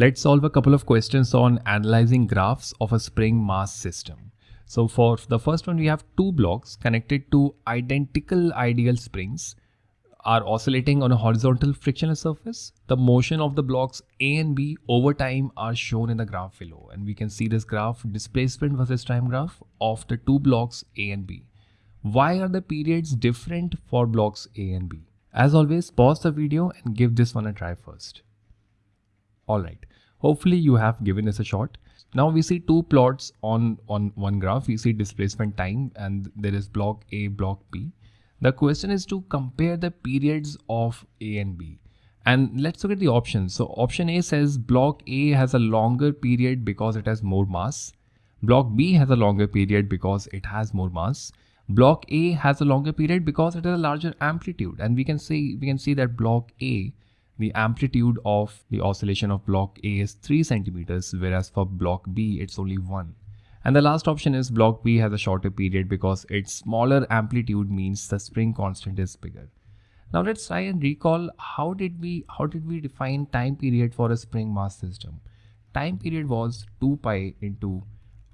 Let's solve a couple of questions on analyzing graphs of a spring mass system. So for the first one, we have two blocks connected to identical ideal springs are oscillating on a horizontal frictionless surface. The motion of the blocks A and B over time are shown in the graph below. And we can see this graph displacement versus time graph of the two blocks A and B. Why are the periods different for blocks A and B? As always, pause the video and give this one a try first. Alright, hopefully you have given this a shot. Now we see two plots on, on one graph. We see displacement time and there is block A, block B. The question is to compare the periods of A and B. And let's look at the options. So option A says block A has a longer period because it has more mass. Block B has a longer period because it has more mass. Block A has a longer period because it has a larger amplitude. And we can see we can see that block A the amplitude of the oscillation of block A is 3 centimeters, whereas for block B, it's only 1. And the last option is block B has a shorter period because its smaller amplitude means the spring constant is bigger. Now let's try and recall how did we how did we define time period for a spring mass system? Time period was 2 pi into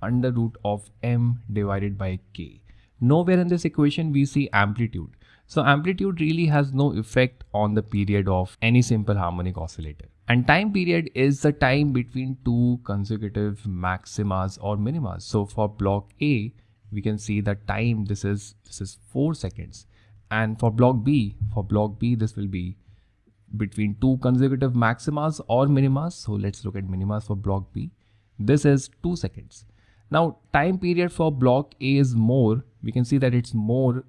under root of m divided by k. Nowhere in this equation we see amplitude. So amplitude really has no effect on the period of any simple harmonic oscillator. And time period is the time between two consecutive maximas or minimas. So for block A, we can see the time this is this is 4 seconds. And for block B, for block B, this will be between two consecutive maximas or minimas. So let's look at minimas for block B. This is 2 seconds. Now time period for block A is more. We can see that it's more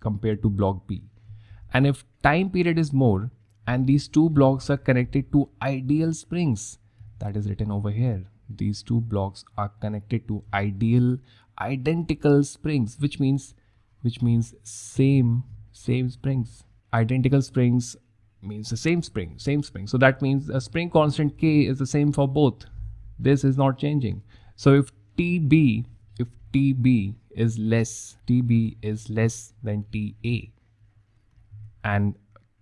compared to block B. And if time period is more and these two blocks are connected to ideal springs, that is written over here. These two blocks are connected to ideal identical springs, which means which means same same springs. Identical springs means the same spring, same spring. So that means a spring constant K is the same for both. This is not changing. So if TB, if TB is less, TB is less than TA and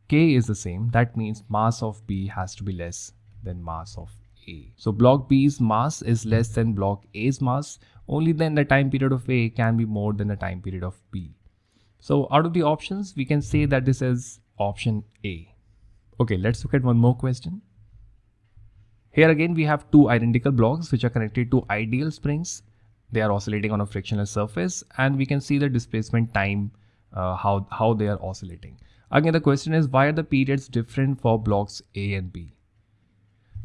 K is the same, that means mass of B has to be less than mass of A. So block B's mass is less than block A's mass, only then the time period of A can be more than the time period of B. So out of the options, we can say that this is option A. Okay, let's look at one more question. Here again, we have two identical blocks which are connected to ideal springs they are oscillating on a frictionless surface and we can see the displacement time uh, how how they are oscillating. Again the question is why are the periods different for blocks a and b?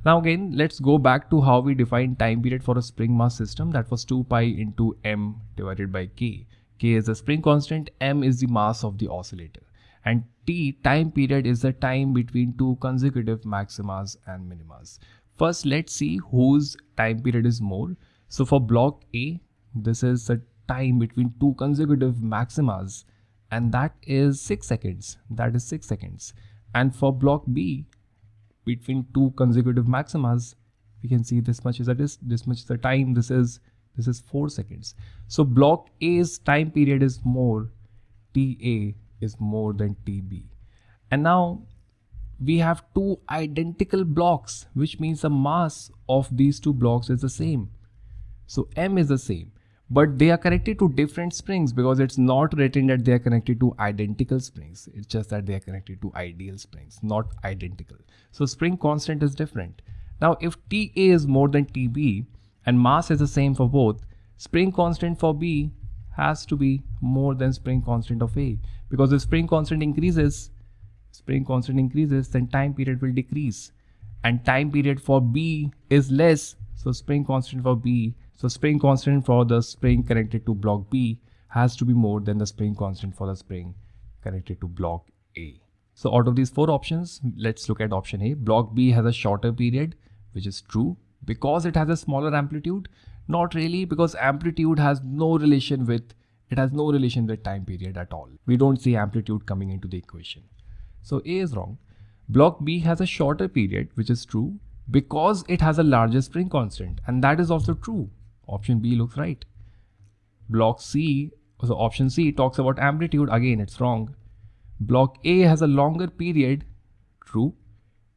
Now again let's go back to how we define time period for a spring mass system. That was 2 pi into m divided by k. K is the spring constant m is the mass of the oscillator. And t time period is the time between two consecutive maximas and minimas. First let's see whose time period is more so for block A, this is the time between two consecutive maximas and that is 6 seconds. That is 6 seconds. And for block B, between two consecutive maximas, we can see this much is that is this much is the time. This is this is 4 seconds. So block A's time period is more, TA is more than TB. And now we have two identical blocks, which means the mass of these two blocks is the same. So M is the same, but they are connected to different springs because it's not written that they are connected to identical springs. It's just that they are connected to ideal springs, not identical. So spring constant is different. Now, if TA is more than TB and mass is the same for both, spring constant for B has to be more than spring constant of A because if spring constant increases, spring constant increases, then time period will decrease and time period for B is less. So spring constant for B so spring constant for the spring connected to block B has to be more than the spring constant for the spring connected to block A. So out of these four options, let's look at option A. Block B has a shorter period, which is true because it has a smaller amplitude. Not really because amplitude has no relation with, it has no relation with time period at all. We don't see amplitude coming into the equation. So A is wrong. Block B has a shorter period, which is true because it has a larger spring constant and that is also true Option B looks right. Block C, so option C talks about amplitude. Again, it's wrong. Block A has a longer period. True.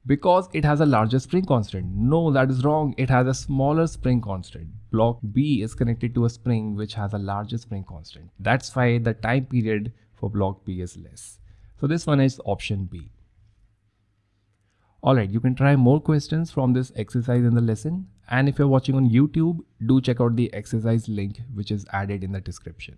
because it has a larger spring constant. No, that is wrong. It has a smaller spring constant. Block B is connected to a spring which has a larger spring constant. That's why the time period for block B is less. So this one is option B. Alright, you can try more questions from this exercise in the lesson. And if you're watching on YouTube, do check out the exercise link which is added in the description.